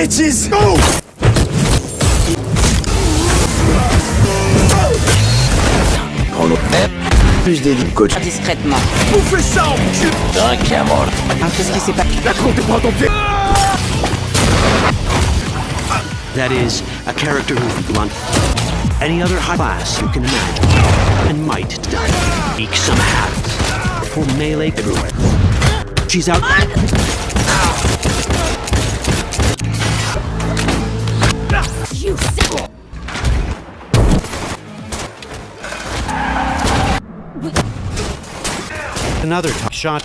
bitches! Go! Plus des coach. Discrètement. Bouffez ça, enculé D'un qui a mort. Ah, qu'est-ce qui s'est passé La compte prend ton pied That is, a character who's blunt. Any other high class you can imagine. And might eke some habits. For melee everywhere. She's out. Another shot.